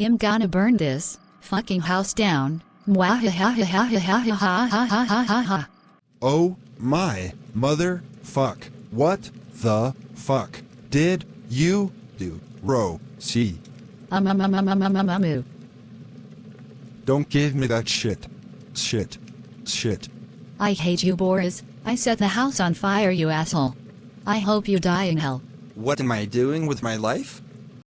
I'm gonna burn this fucking house down. Oh my mother fuck. What the fuck did you do, Ro See? Don't give me that shit. Shit. Shit. I hate you, Boris. I set the house on fire, you asshole. I hope you die in hell. What am I doing with my life?